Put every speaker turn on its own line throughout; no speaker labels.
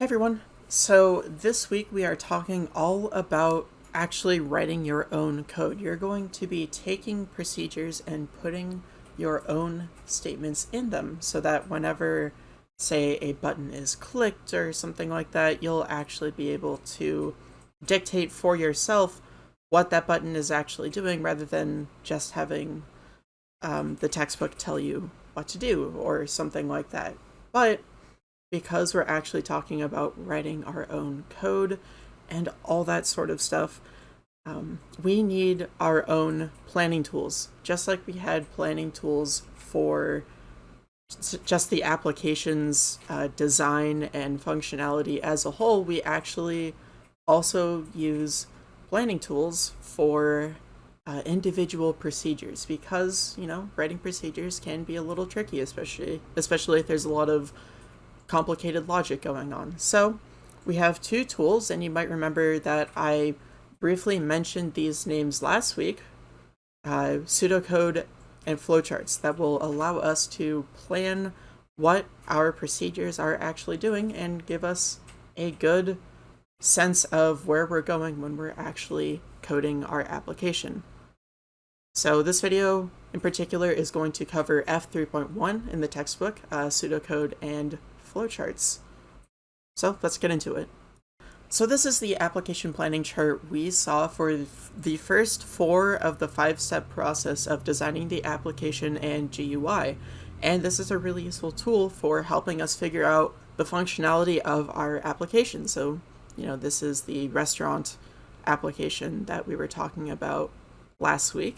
Hey everyone. So this week we are talking all about actually writing your own code. You're going to be taking procedures and putting your own statements in them so that whenever say a button is clicked or something like that, you'll actually be able to dictate for yourself what that button is actually doing rather than just having um, the textbook tell you what to do or something like that. But because we're actually talking about writing our own code and all that sort of stuff, um, we need our own planning tools. Just like we had planning tools for just the application's uh, design and functionality as a whole, we actually also use planning tools for uh, individual procedures because, you know, writing procedures can be a little tricky, especially especially if there's a lot of complicated logic going on. So we have two tools, and you might remember that I briefly mentioned these names last week, uh, pseudocode and flowcharts that will allow us to plan what our procedures are actually doing and give us a good sense of where we're going when we're actually coding our application. So this video in particular is going to cover F3.1 in the textbook, uh, pseudocode and flowcharts. So let's get into it. So this is the application planning chart we saw for the first four of the five-step process of designing the application and GUI. And this is a really useful tool for helping us figure out the functionality of our application. So, you know, this is the restaurant application that we were talking about last week.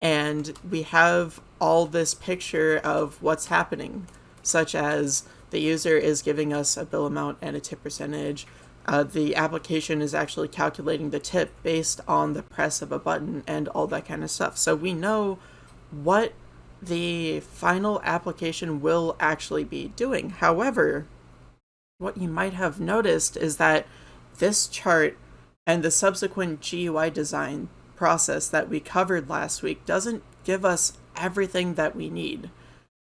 And we have all this picture of what's happening, such as the user is giving us a bill amount and a tip percentage. Uh, the application is actually calculating the tip based on the press of a button and all that kind of stuff. So we know what the final application will actually be doing. However, what you might have noticed is that this chart and the subsequent GUI design process that we covered last week doesn't give us everything that we need.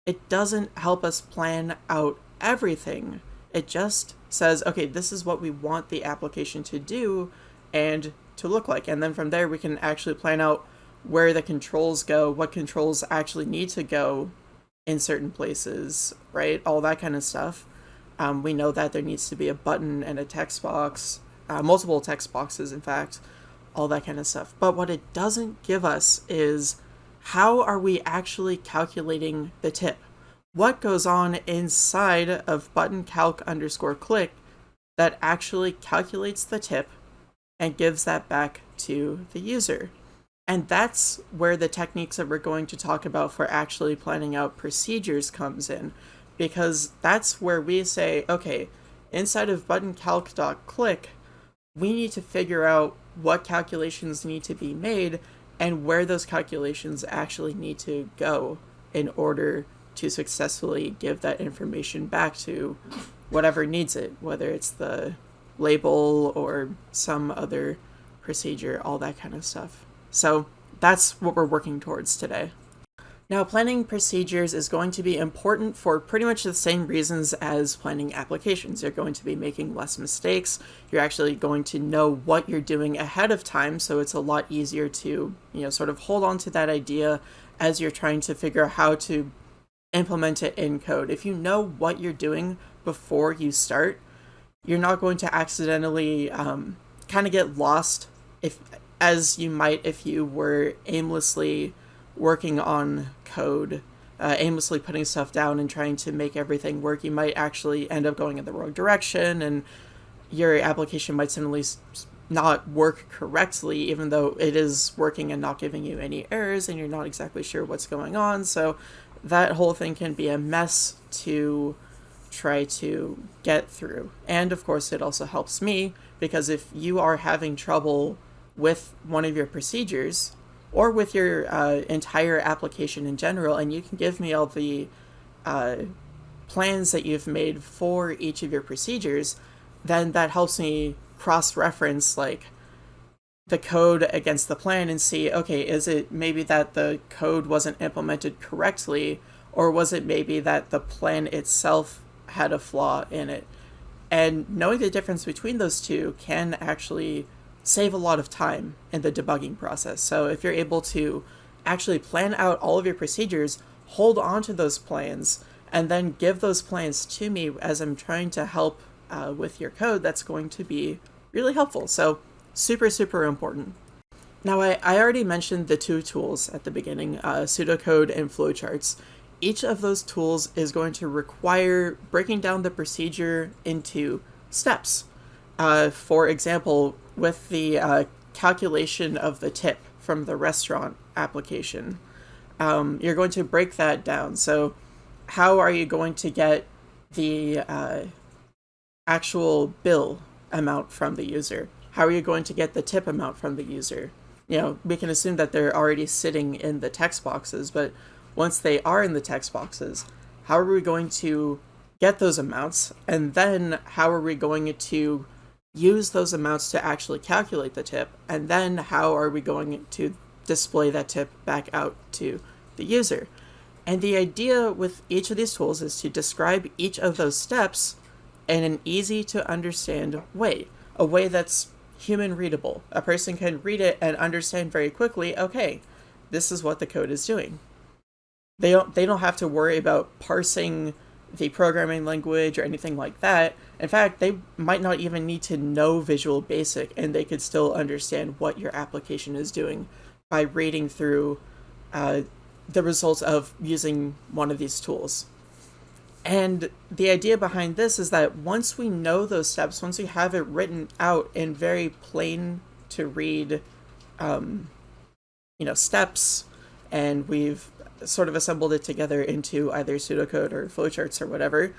It doesn't help us plan out everything. It just says, okay, this is what we want the application to do and to look like. And then from there, we can actually plan out where the controls go, what controls actually need to go in certain places, right? All that kind of stuff. Um, we know that there needs to be a button and a text box, uh, multiple text boxes, in fact, all that kind of stuff. But what it doesn't give us is how are we actually calculating the tip? What goes on inside of button calc underscore click that actually calculates the tip and gives that back to the user. And that's where the techniques that we're going to talk about for actually planning out procedures comes in, because that's where we say, okay, inside of button calc.click, we need to figure out what calculations need to be made and where those calculations actually need to go in order to successfully give that information back to whatever needs it, whether it's the label or some other procedure, all that kind of stuff. So that's what we're working towards today. Now, planning procedures is going to be important for pretty much the same reasons as planning applications. You're going to be making less mistakes. You're actually going to know what you're doing ahead of time, so it's a lot easier to, you know, sort of hold on to that idea as you're trying to figure out how to implement it in code. If you know what you're doing before you start, you're not going to accidentally um, kind of get lost if as you might if you were aimlessly working on code, uh, aimlessly putting stuff down and trying to make everything work. You might actually end up going in the wrong direction and your application might suddenly not work correctly, even though it is working and not giving you any errors and you're not exactly sure what's going on. So that whole thing can be a mess to try to get through. And of course, it also helps me because if you are having trouble with one of your procedures or with your uh, entire application in general, and you can give me all the uh, plans that you've made for each of your procedures, then that helps me cross reference like the code against the plan and see, okay, is it maybe that the code wasn't implemented correctly, or was it maybe that the plan itself had a flaw in it? And knowing the difference between those two can actually save a lot of time in the debugging process. So if you're able to actually plan out all of your procedures, hold on to those plans, and then give those plans to me as I'm trying to help uh, with your code, that's going to be really helpful. So super, super important. Now, I, I already mentioned the two tools at the beginning, uh, pseudocode and flowcharts. Each of those tools is going to require breaking down the procedure into steps. Uh, for example, with the uh, calculation of the tip from the restaurant application, um, you're going to break that down. So, how are you going to get the uh, actual bill amount from the user? How are you going to get the tip amount from the user? You know, we can assume that they're already sitting in the text boxes, but once they are in the text boxes, how are we going to get those amounts? And then how are we going to use those amounts to actually calculate the tip? And then how are we going to display that tip back out to the user? And the idea with each of these tools is to describe each of those steps in an easy to understand way, a way that's human readable. A person can read it and understand very quickly, okay, this is what the code is doing. They don't they don't have to worry about parsing the programming language or anything like that. In fact, they might not even need to know Visual Basic and they could still understand what your application is doing by reading through uh, the results of using one of these tools. And the idea behind this is that once we know those steps, once we have it written out in very plain to read, um, you know, steps, and we've sort of assembled it together into either pseudocode or flowcharts or whatever,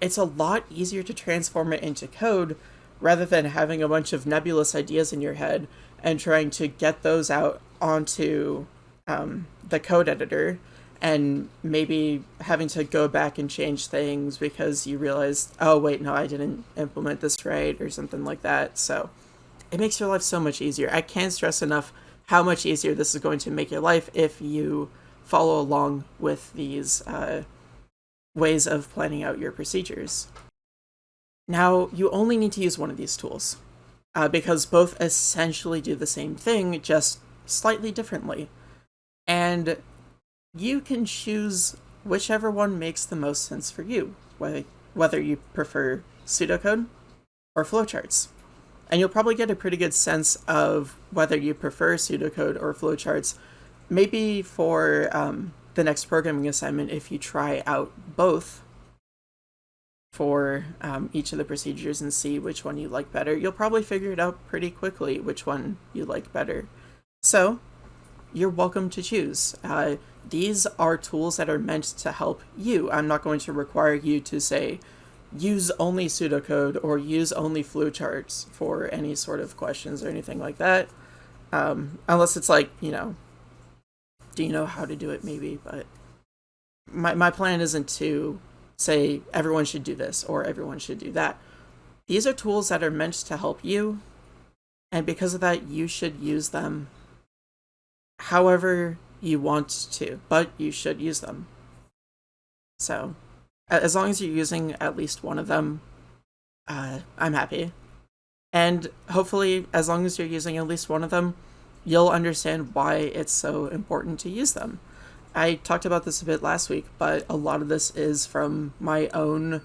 it's a lot easier to transform it into code rather than having a bunch of nebulous ideas in your head and trying to get those out onto um, the code editor and maybe having to go back and change things because you realize, oh, wait, no, I didn't implement this right or something like that. So it makes your life so much easier. I can't stress enough how much easier this is going to make your life if you follow along with these uh, ways of planning out your procedures. Now, you only need to use one of these tools uh, because both essentially do the same thing, just slightly differently. And you can choose whichever one makes the most sense for you, whether, you prefer pseudocode or flowcharts. And you'll probably get a pretty good sense of whether you prefer pseudocode or flowcharts, maybe for um, the next programming assignment if you try out both for um, each of the procedures and see which one you like better. You'll probably figure it out pretty quickly which one you like better. So you're welcome to choose. Uh, these are tools that are meant to help you. I'm not going to require you to say, use only pseudocode or use only flowcharts for any sort of questions or anything like that. Um, unless it's like, you know, do you know how to do it maybe, but my, my plan isn't to say everyone should do this or everyone should do that. These are tools that are meant to help you, and because of that, you should use them however you want to, but you should use them. So, as long as you're using at least one of them, uh, I'm happy. And hopefully, as long as you're using at least one of them, you'll understand why it's so important to use them. I talked about this a bit last week, but a lot of this is from my own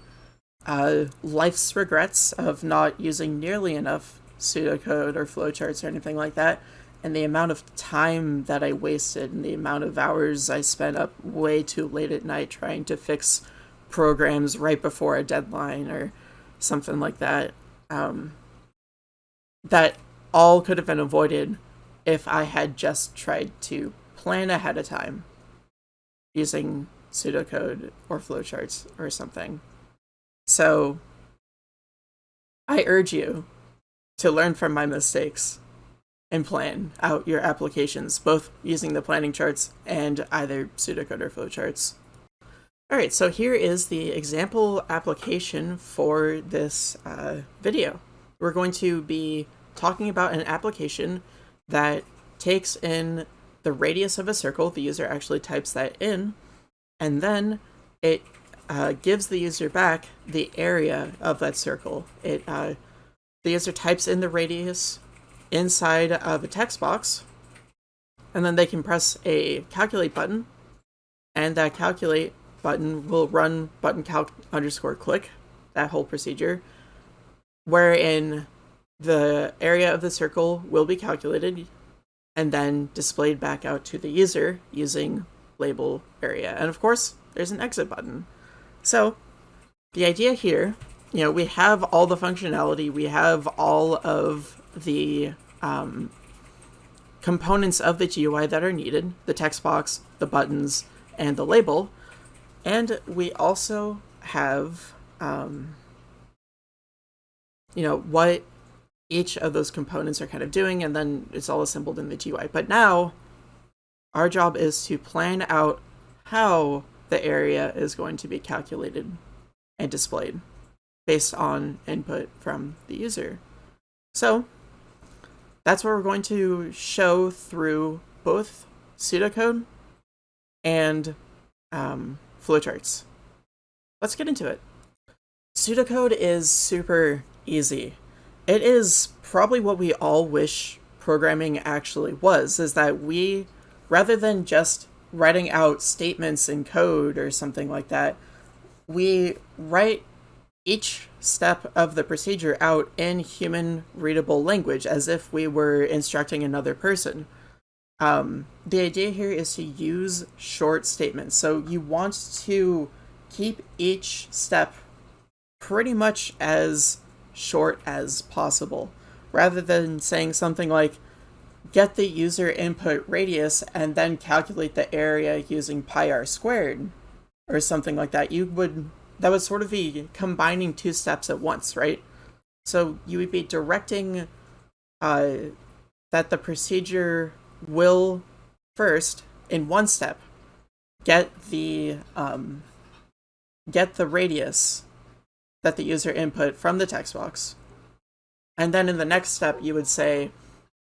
uh, life's regrets of not using nearly enough pseudocode or flowcharts or anything like that and the amount of time that I wasted and the amount of hours I spent up way too late at night trying to fix programs right before a deadline or something like that. Um, that all could have been avoided if I had just tried to plan ahead of time using pseudocode or flowcharts or something. So I urge you to learn from my mistakes and plan out your applications, both using the planning charts and either pseudocode or flowcharts. All right, so here is the example application for this uh, video. We're going to be talking about an application that takes in the radius of a circle, the user actually types that in, and then it uh, gives the user back the area of that circle. It uh, the user types in the radius inside of a text box, and then they can press a calculate button, and that calculate button will run button calc underscore click, that whole procedure, wherein the area of the circle will be calculated and then displayed back out to the user using label area. And of course, there's an exit button. So the idea here, you know, we have all the functionality, we have all of the um, components of the GUI that are needed, the text box, the buttons, and the label. And we also have, um, you know, what each of those components are kind of doing, and then it's all assembled in the GUI. But now, our job is to plan out how the area is going to be calculated and displayed based on input from the user. So that's what we're going to show through both pseudocode and um, flowcharts. Let's get into it. Pseudocode is super easy. It is probably what we all wish programming actually was, is that we, rather than just writing out statements in code or something like that, we write each step of the procedure out in human readable language as if we were instructing another person. Um, the idea here is to use short statements. So you want to keep each step pretty much as short as possible, rather than saying something like, get the user input radius and then calculate the area using pi r squared, or something like that. You would, that would sort of be combining two steps at once, right? So you would be directing uh, that the procedure will first, in one step, get the um, get the radius that the user input from the text box. And then in the next step, you would say,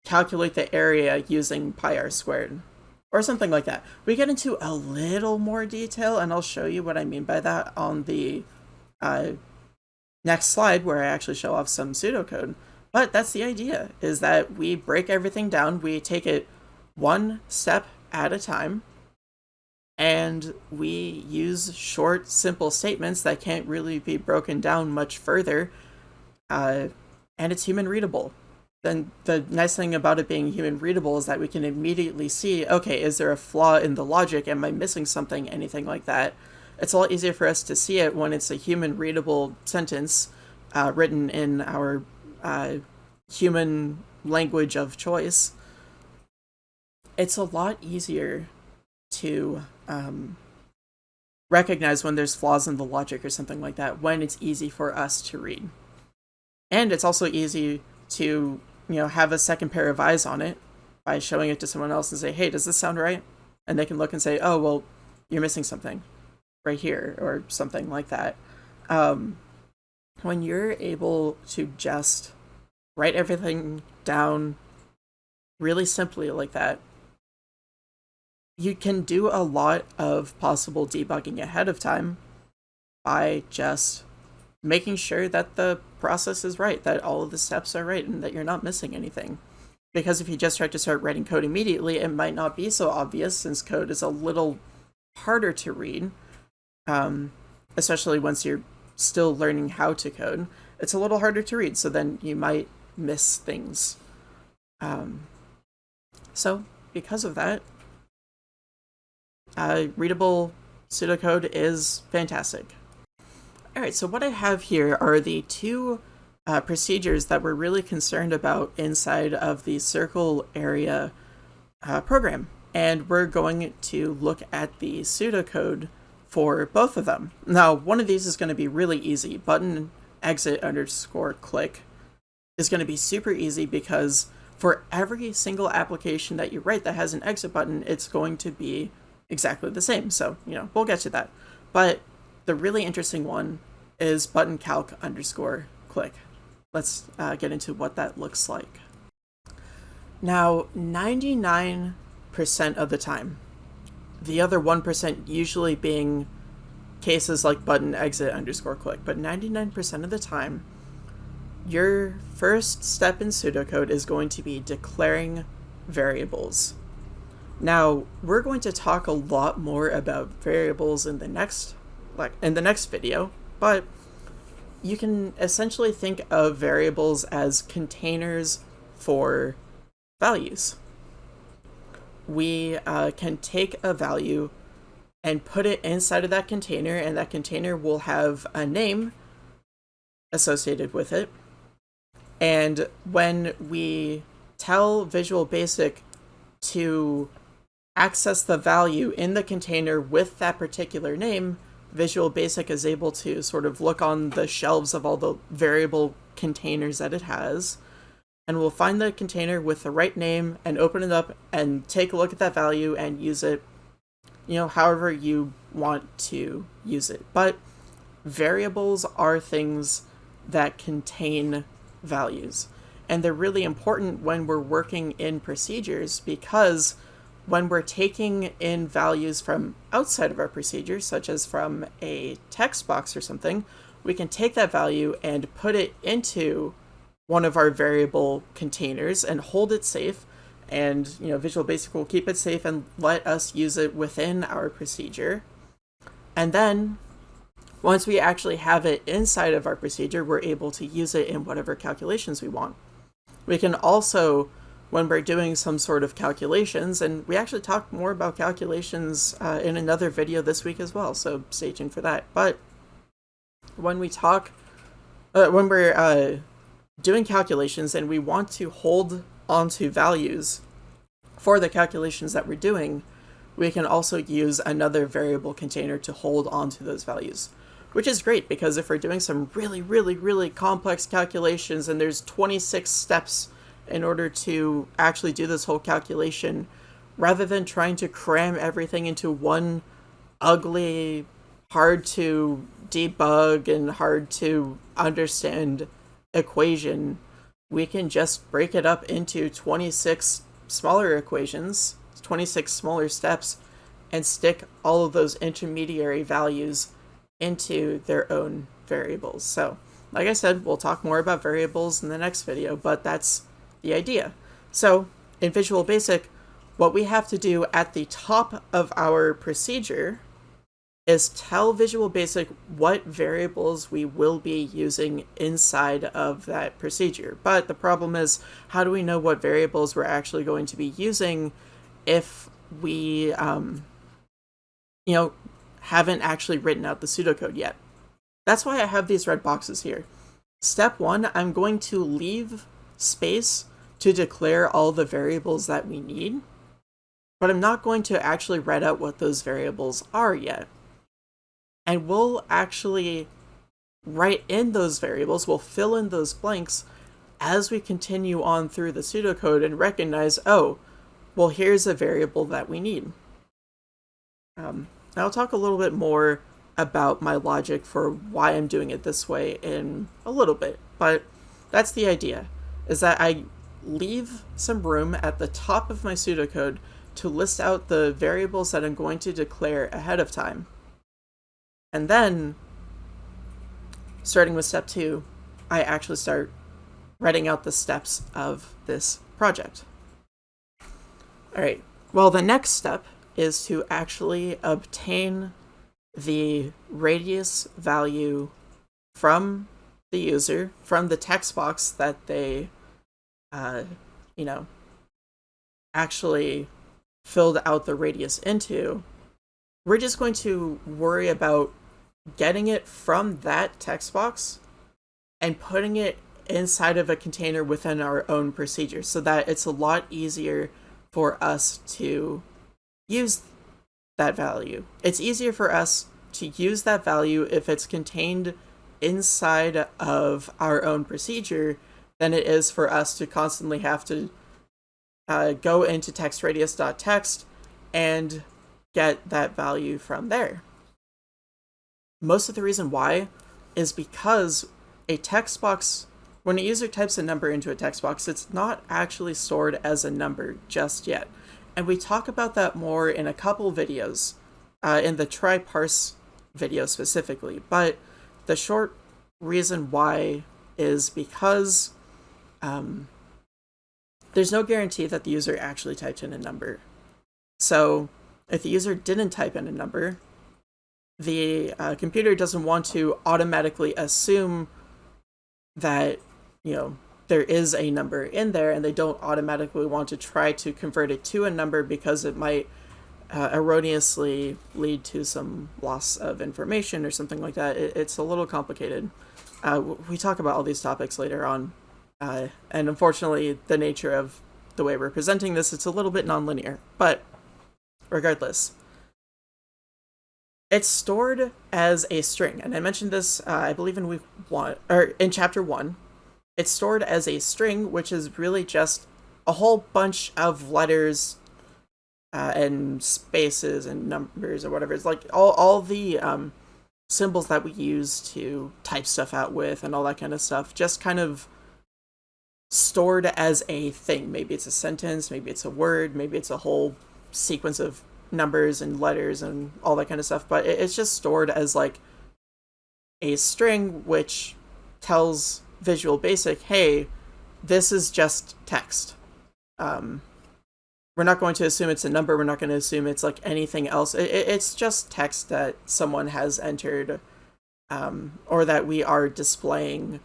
calculate the area using pi r squared, or something like that. We get into a little more detail, and I'll show you what I mean by that on the uh, next slide, where I actually show off some pseudocode. But that's the idea, is that we break everything down, we take it one step at a time, and we use short, simple statements that can't really be broken down much further, uh, and it's human readable. Then the nice thing about it being human readable is that we can immediately see, okay, is there a flaw in the logic? Am I missing something? Anything like that. It's a lot easier for us to see it when it's a human readable sentence uh, written in our uh, human language of choice. It's a lot easier to um, recognize when there's flaws in the logic or something like that when it's easy for us to read. And it's also easy to, you know, have a second pair of eyes on it by showing it to someone else and say, hey, does this sound right? And they can look and say, oh, well, you're missing something right here or something like that. Um, when you're able to just write everything down really simply like that, you can do a lot of possible debugging ahead of time by just making sure that the process is right, that all of the steps are right, and that you're not missing anything. Because if you just try to start writing code immediately, it might not be so obvious since code is a little harder to read, um, especially once you're still learning how to code. It's a little harder to read, so then you might miss things. Um, so, because of that, uh, readable pseudocode is fantastic. Alright, so what I have here are the two uh, procedures that we're really concerned about inside of the circle area uh, program. And we're going to look at the pseudocode for both of them. Now, one of these is going to be really easy. Button exit underscore click is going to be super easy because for every single application that you write that has an exit button, it's going to be exactly the same. So, you know, we'll get to that. But the really interesting one is button calc underscore click. Let's uh, get into what that looks like. Now, 99% of the time, the other 1% usually being cases like button exit underscore click, but 99% of the time, your first step in pseudocode is going to be declaring variables. Now, we're going to talk a lot more about variables in the next like in the next video, but you can essentially think of variables as containers for values. We uh, can take a value and put it inside of that container, and that container will have a name associated with it. And when we tell Visual Basic to access the value in the container with that particular name, Visual Basic is able to sort of look on the shelves of all the variable containers that it has, and we'll find the container with the right name and open it up and take a look at that value and use it, you know, however you want to use it. But variables are things that contain values. And they're really important when we're working in procedures because when we're taking in values from outside of our procedure, such as from a text box or something, we can take that value and put it into one of our variable containers and hold it safe. And, you know, Visual Basic will keep it safe and let us use it within our procedure. And then once we actually have it inside of our procedure, we're able to use it in whatever calculations we want. We can also when we're doing some sort of calculations, and we actually talk more about calculations uh, in another video this week as well, so stay tuned for that. But when we talk, uh, when we're uh, doing calculations and we want to hold onto values for the calculations that we're doing, we can also use another variable container to hold onto those values. Which is great because if we're doing some really, really, really complex calculations and there's 26 steps in order to actually do this whole calculation rather than trying to cram everything into one ugly, hard to debug and hard to understand equation, we can just break it up into 26 smaller equations, 26 smaller steps, and stick all of those intermediary values into their own variables. So, like I said, we'll talk more about variables in the next video, but that's the idea. So in Visual Basic, what we have to do at the top of our procedure is tell Visual Basic what variables we will be using inside of that procedure. But the problem is, how do we know what variables we're actually going to be using if we, um, you know, haven't actually written out the pseudocode yet? That's why I have these red boxes here. Step one, I'm going to leave space to declare all the variables that we need, but I'm not going to actually write out what those variables are yet. And we'll actually write in those variables, we'll fill in those blanks as we continue on through the pseudocode and recognize, oh, well, here's a variable that we need. Um, I'll talk a little bit more about my logic for why I'm doing it this way in a little bit, but that's the idea, is that I leave some room at the top of my pseudocode to list out the variables that I'm going to declare ahead of time. And then, starting with step two, I actually start writing out the steps of this project. All right, well, the next step is to actually obtain the radius value from the user, from the text box that they uh, you know, actually filled out the radius into, we're just going to worry about getting it from that text box and putting it inside of a container within our own procedure so that it's a lot easier for us to use that value. It's easier for us to use that value if it's contained inside of our own procedure than it is for us to constantly have to uh, go into textradius.txt and get that value from there. Most of the reason why is because a text box, when a user types a number into a text box, it's not actually stored as a number just yet. And we talk about that more in a couple videos uh, in the try parse video specifically. But the short reason why is because um, there's no guarantee that the user actually typed in a number. So if the user didn't type in a number, the uh, computer doesn't want to automatically assume that, you know, there is a number in there and they don't automatically want to try to convert it to a number because it might uh, erroneously lead to some loss of information or something like that. It, it's a little complicated. Uh, we talk about all these topics later on. Uh, and unfortunately, the nature of the way we're presenting this, it's a little bit nonlinear. But regardless, it's stored as a string. And I mentioned this, uh, I believe in week one, or in chapter one. It's stored as a string, which is really just a whole bunch of letters uh, and spaces and numbers or whatever. It's like all, all the um, symbols that we use to type stuff out with and all that kind of stuff just kind of stored as a thing. Maybe it's a sentence, maybe it's a word, maybe it's a whole sequence of numbers and letters and all that kind of stuff. But it's just stored as like a string which tells Visual Basic, hey, this is just text. Um, we're not going to assume it's a number. We're not going to assume it's like anything else. It, it's just text that someone has entered um, or that we are displaying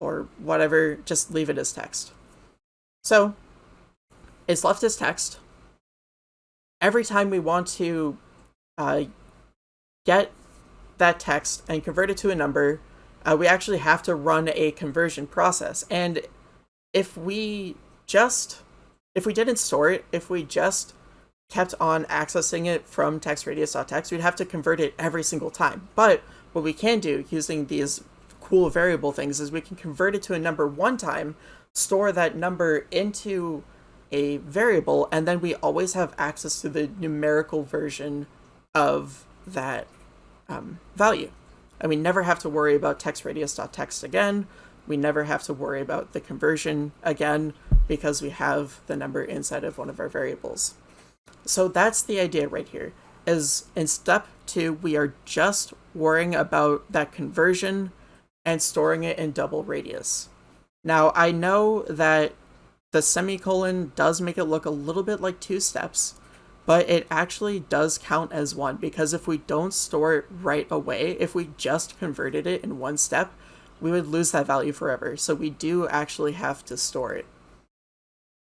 or whatever. Just leave it as text. So it's left as text. Every time we want to uh, get that text and convert it to a number, uh, we actually have to run a conversion process. And if we just if we didn't store it, if we just kept on accessing it from textradius.txt, we'd have to convert it every single time. But what we can do using these cool variable things is we can convert it to a number one time, store that number into a variable, and then we always have access to the numerical version of that um, value. And we never have to worry about text textradius.txt again. We never have to worry about the conversion again because we have the number inside of one of our variables. So that's the idea right here, is in step two, we are just worrying about that conversion and storing it in double radius. Now, I know that the semicolon does make it look a little bit like two steps, but it actually does count as one because if we don't store it right away, if we just converted it in one step, we would lose that value forever. So we do actually have to store it.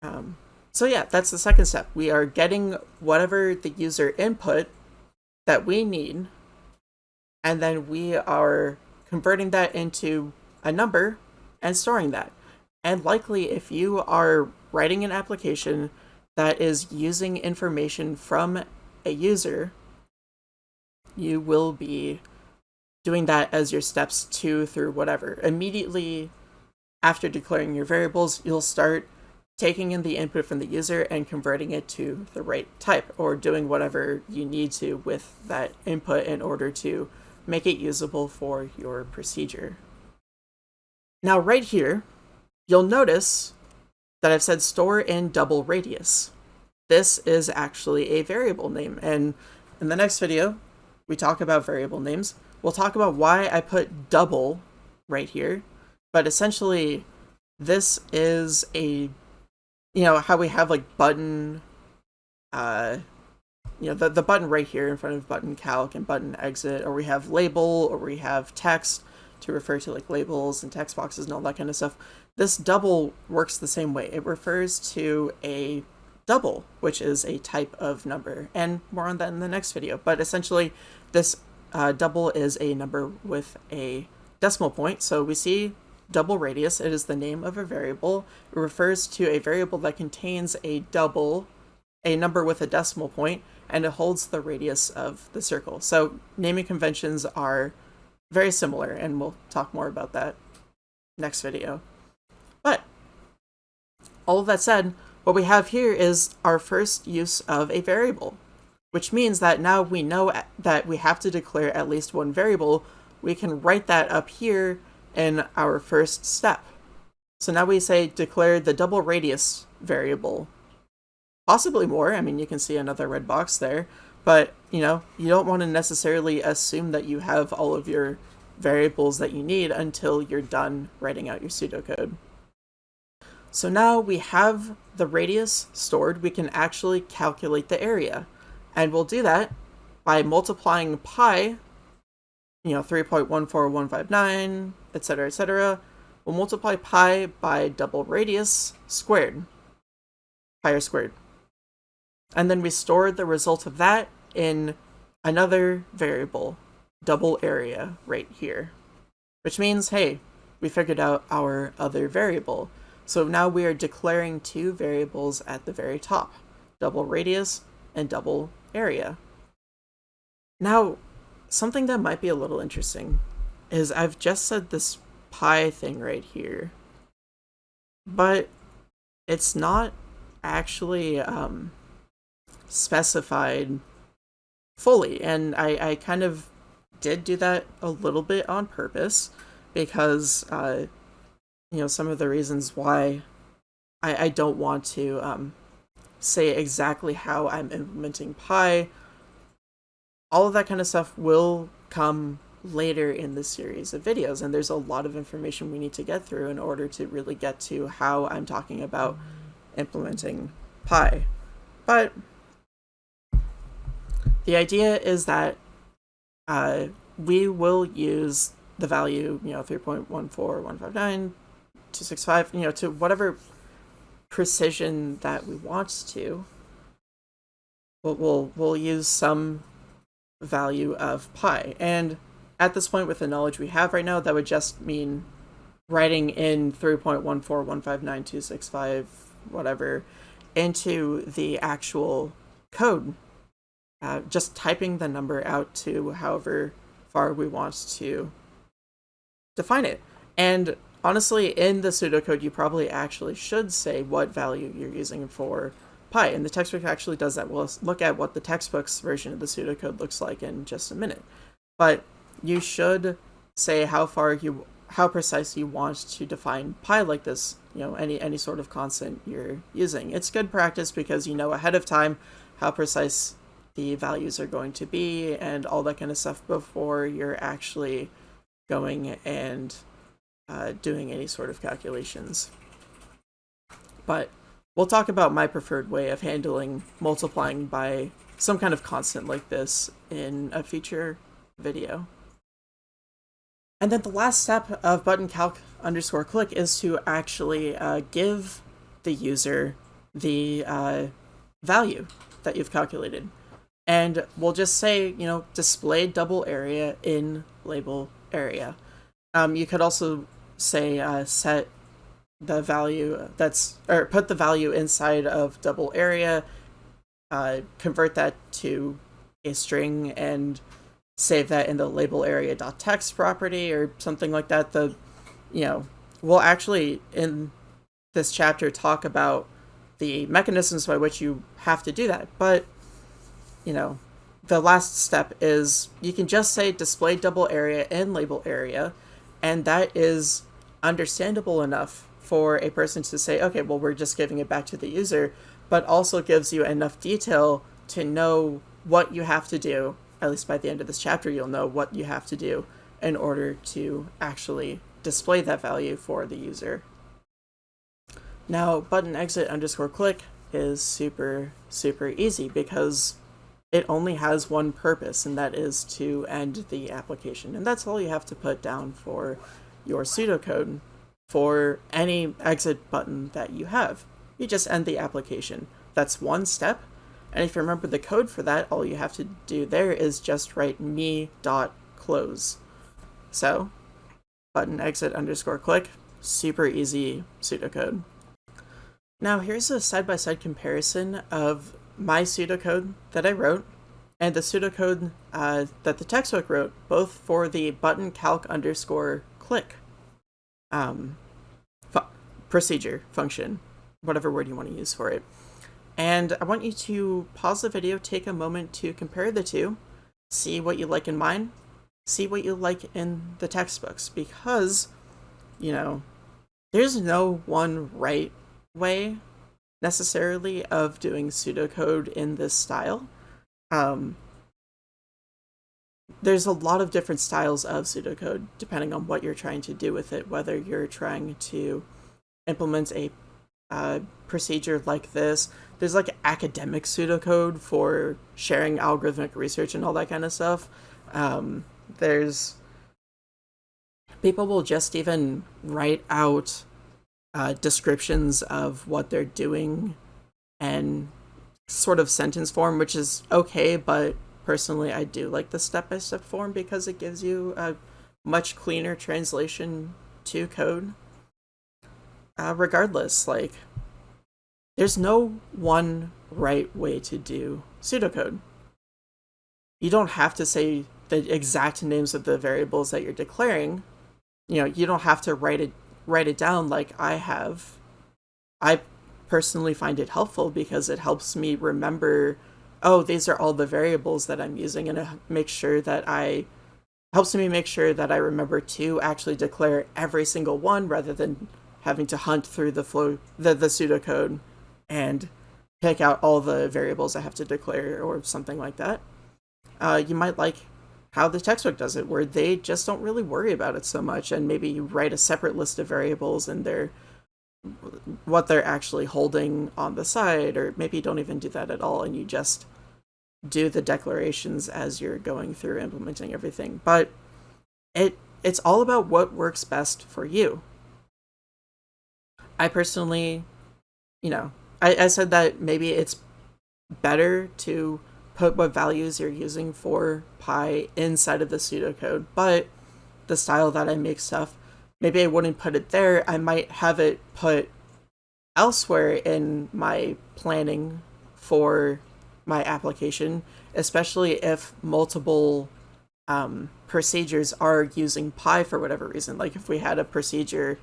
Um, so yeah, that's the second step. We are getting whatever the user input that we need, and then we are converting that into a number and storing that. And likely if you are writing an application that is using information from a user, you will be doing that as your steps two through whatever. Immediately after declaring your variables, you'll start taking in the input from the user and converting it to the right type or doing whatever you need to with that input in order to make it usable for your procedure. Now right here, you'll notice that I've said store in double radius. This is actually a variable name and in the next video, we talk about variable names. We'll talk about why I put double right here, but essentially this is a you know, how we have like button, uh, you know, the, the button right here in front of button calc and button exit, or we have label, or we have text to refer to like labels and text boxes and all that kind of stuff. This double works the same way. It refers to a double, which is a type of number, and more on that in the next video. But essentially, this uh, double is a number with a decimal point. So we see double radius. It is the name of a variable. It refers to a variable that contains a double, a number with a decimal point, and it holds the radius of the circle. So naming conventions are very similar, and we'll talk more about that next video. But all of that said, what we have here is our first use of a variable, which means that now we know that we have to declare at least one variable. We can write that up here in our first step. So now we say declare the double radius variable. Possibly more, I mean you can see another red box there, but you know, you don't want to necessarily assume that you have all of your variables that you need until you're done writing out your pseudocode. So now we have the radius stored, we can actually calculate the area. And we'll do that by multiplying pi, you know, 3.14159, etc., etc. We'll multiply pi by double radius squared, pi squared. And then we store the result of that in another variable, double area, right here. Which means, hey, we figured out our other variable. So now we are declaring two variables at the very top, double radius and double area. Now, something that might be a little interesting is I've just said this pi thing right here, but it's not actually um, specified fully. And I, I kind of did do that a little bit on purpose because uh, you know, some of the reasons why I, I don't want to um, say exactly how I'm implementing Pi. All of that kind of stuff will come later in the series of videos, and there's a lot of information we need to get through in order to really get to how I'm talking about implementing Pi. But the idea is that uh, we will use the value, you know, 3.14159 265, you know, to whatever precision that we want to. We'll, we'll, we'll use some value of pi. And at this point, with the knowledge we have right now, that would just mean writing in 3.14159.265, whatever, into the actual code. Uh, just typing the number out to however far we want to define it. And honestly, in the pseudocode, you probably actually should say what value you're using for pi, and the textbook actually does that. We'll look at what the textbook's version of the pseudocode looks like in just a minute. But you should say how far you, how precise you want to define pi like this, you know, any, any sort of constant you're using. It's good practice because you know ahead of time how precise the values are going to be and all that kind of stuff before you're actually going and uh, doing any sort of calculations. But we'll talk about my preferred way of handling multiplying by some kind of constant like this in a future video. And then the last step of button calc underscore click is to actually uh, give the user the uh, value that you've calculated. And we'll just say, you know, display double area in label area. Um, you could also say uh, set the value that's or put the value inside of double area uh, convert that to a string and save that in the label area dot text property or something like that the you know we'll actually in this chapter talk about the mechanisms by which you have to do that but you know the last step is you can just say display double area and label area and that is understandable enough for a person to say, okay, well, we're just giving it back to the user, but also gives you enough detail to know what you have to do. At least by the end of this chapter, you'll know what you have to do in order to actually display that value for the user. Now, button exit underscore click is super, super easy because it only has one purpose, and that is to end the application. And that's all you have to put down for your pseudocode for any exit button that you have. You just end the application. That's one step. And if you remember the code for that, all you have to do there is just write me dot close. So button exit underscore click, super easy pseudocode. Now here's a side-by-side -side comparison of my pseudocode that I wrote and the pseudocode uh, that the textbook wrote, both for the button calc underscore click um, fu procedure, function, whatever word you want to use for it. And I want you to pause the video, take a moment to compare the two, see what you like in mine, see what you like in the textbooks, because, you know, there's no one right way necessarily of doing pseudocode in this style. Um, there's a lot of different styles of pseudocode depending on what you're trying to do with it, whether you're trying to implement a uh, procedure like this. There's like academic pseudocode for sharing algorithmic research and all that kind of stuff. Um, there's people will just even write out uh, descriptions of what they're doing and sort of sentence form, which is okay, but personally I do like the step-by-step form because it gives you a much cleaner translation to code. Uh, regardless, like, there's no one right way to do pseudocode. You don't have to say the exact names of the variables that you're declaring. You know, you don't have to write it write it down like I have. I personally find it helpful because it helps me remember oh, these are all the variables that I'm using, and it makes sure that I helps me make sure that I remember to actually declare every single one rather than having to hunt through the flow the, the pseudocode and pick out all the variables I have to declare or something like that. Uh, you might like how the textbook does it, where they just don't really worry about it so much, and maybe you write a separate list of variables and they're what they're actually holding on the side, or maybe you don't even do that at all and you just do the declarations as you're going through implementing everything. But it it's all about what works best for you. I personally, you know, I, I said that maybe it's better to put what values you're using for pi inside of the pseudocode, but the style that I make stuff maybe I wouldn't put it there. I might have it put elsewhere in my planning for my application, especially if multiple um, procedures are using pi for whatever reason. Like if we had a procedure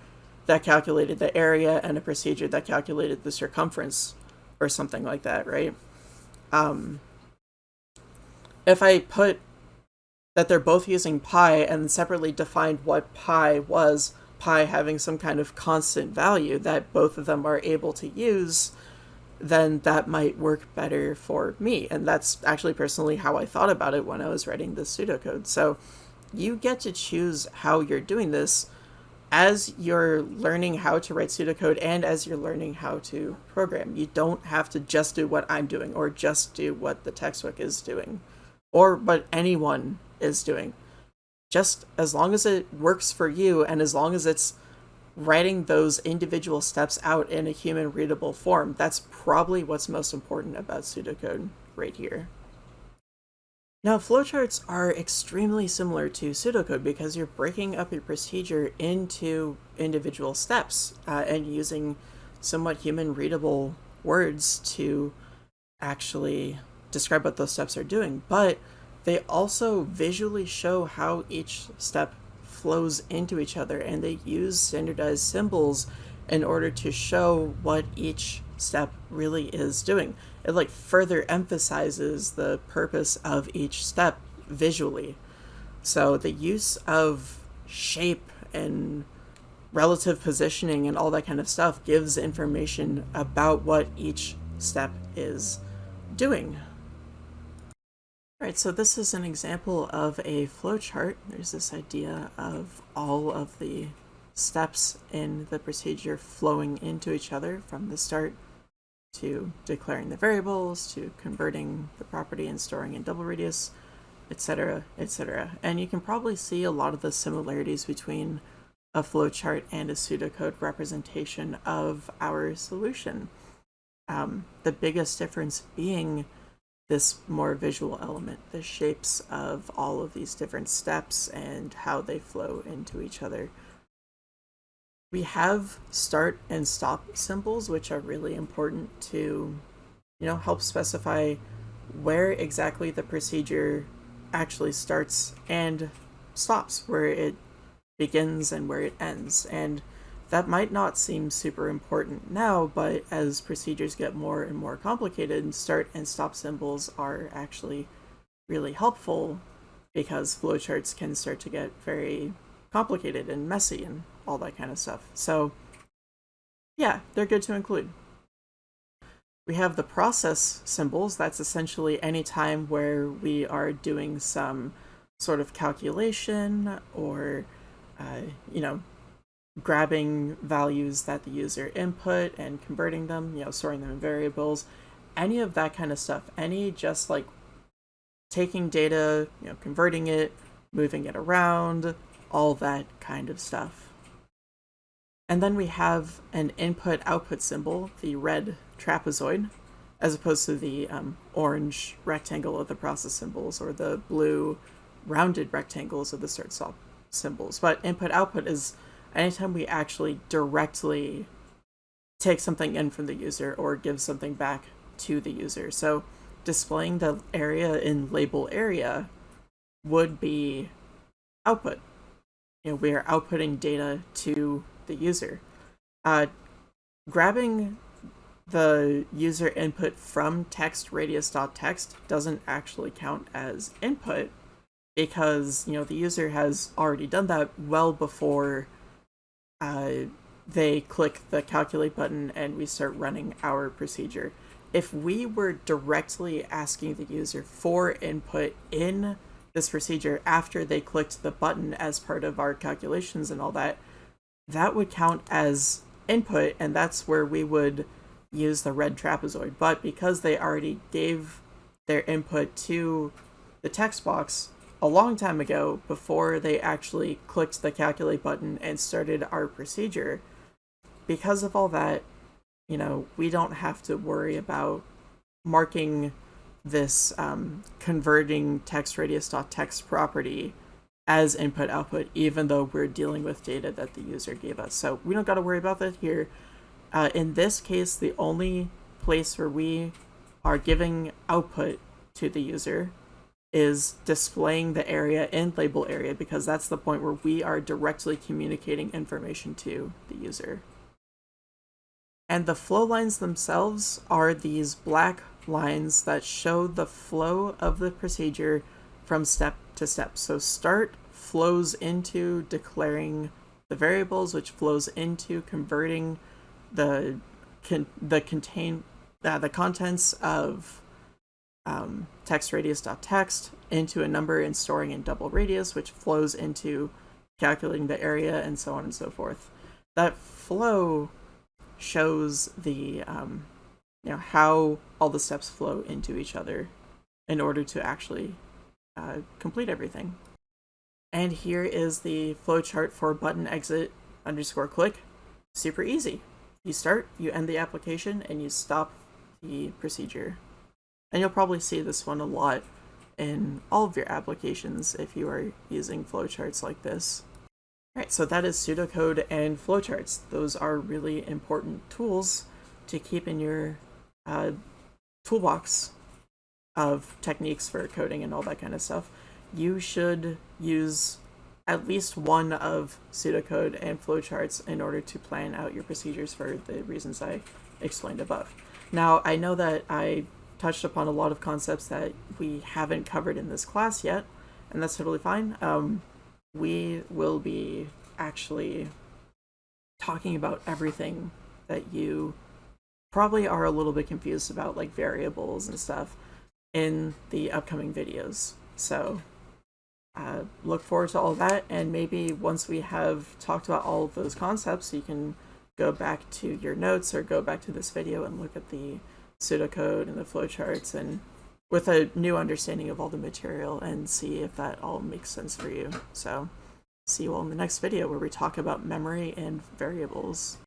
that calculated the area and a procedure that calculated the circumference or something like that, right? Um, if I put that they're both using pi and separately defined what pi was, pi having some kind of constant value that both of them are able to use, then that might work better for me. And that's actually personally how I thought about it when I was writing this pseudocode. So you get to choose how you're doing this as you're learning how to write pseudocode and as you're learning how to program. You don't have to just do what I'm doing or just do what the textbook is doing or what anyone is doing. Just as long as it works for you and as long as it's writing those individual steps out in a human readable form, that's probably what's most important about pseudocode right here. Now, flowcharts are extremely similar to pseudocode because you're breaking up your procedure into individual steps uh, and using somewhat human readable words to actually describe what those steps are doing. But they also visually show how each step flows into each other and they use standardized symbols in order to show what each step really is doing. It like further emphasizes the purpose of each step visually. So the use of shape and relative positioning and all that kind of stuff gives information about what each step is doing. Alright, so this is an example of a flowchart. There's this idea of all of the steps in the procedure flowing into each other from the start to declaring the variables, to converting the property and storing in double radius, etc., etc. And you can probably see a lot of the similarities between a flowchart and a pseudocode representation of our solution. Um, the biggest difference being this more visual element, the shapes of all of these different steps and how they flow into each other. We have start and stop symbols, which are really important to, you know, help specify where exactly the procedure actually starts and stops, where it begins and where it ends. And that might not seem super important now, but as procedures get more and more complicated, start and stop symbols are actually really helpful because flowcharts can start to get very complicated and messy and all that kind of stuff. So yeah, they're good to include. We have the process symbols. That's essentially any time where we are doing some sort of calculation or, uh, you know, grabbing values that the user input and converting them, you know, storing them in variables, any of that kind of stuff, any just like taking data, you know, converting it, moving it around, all that kind of stuff. And then we have an input output symbol, the red trapezoid, as opposed to the um, orange rectangle of the process symbols or the blue rounded rectangles of the start stop symbols. But input output is anytime we actually directly take something in from the user or give something back to the user. So displaying the area in label area would be output. You know, we are outputting data to the user. Uh, grabbing the user input from text radius.text doesn't actually count as input because you know the user has already done that well before uh, they click the calculate button and we start running our procedure. If we were directly asking the user for input in this procedure after they clicked the button as part of our calculations and all that, that would count as input and that's where we would use the red trapezoid. But because they already gave their input to the text box a long time ago before they actually clicked the calculate button and started our procedure, because of all that, you know, we don't have to worry about marking this um, converting text radius.text property as input output, even though we're dealing with data that the user gave us. So we don't got to worry about that here. Uh, in this case, the only place where we are giving output to the user is displaying the area in label area because that's the point where we are directly communicating information to the user. And the flow lines themselves are these black lines that show the flow of the procedure from step to step. So start flows into declaring the variables, which flows into converting the con the contain uh, the contents of um, text into a number and storing in double radius, which flows into calculating the area and so on and so forth. That flow shows the um, you know how all the steps flow into each other in order to actually uh, complete everything. And here is the flowchart for button exit underscore click. Super easy. You start, you end the application, and you stop the procedure. And you'll probably see this one a lot in all of your applications if you are using flowcharts like this. Alright, so that is pseudocode and flowcharts. Those are really important tools to keep in your uh, toolbox of techniques for coding and all that kind of stuff. You should use at least one of pseudocode and flowcharts in order to plan out your procedures for the reasons I explained above. Now, I know that I touched upon a lot of concepts that we haven't covered in this class yet, and that's totally fine. Um, we will be actually talking about everything that you probably are a little bit confused about, like variables and stuff, in the upcoming videos. So uh, look forward to all of that and maybe once we have talked about all of those concepts you can go back to your notes or go back to this video and look at the pseudocode and the flowcharts and with a new understanding of all the material and see if that all makes sense for you. So see you all in the next video where we talk about memory and variables.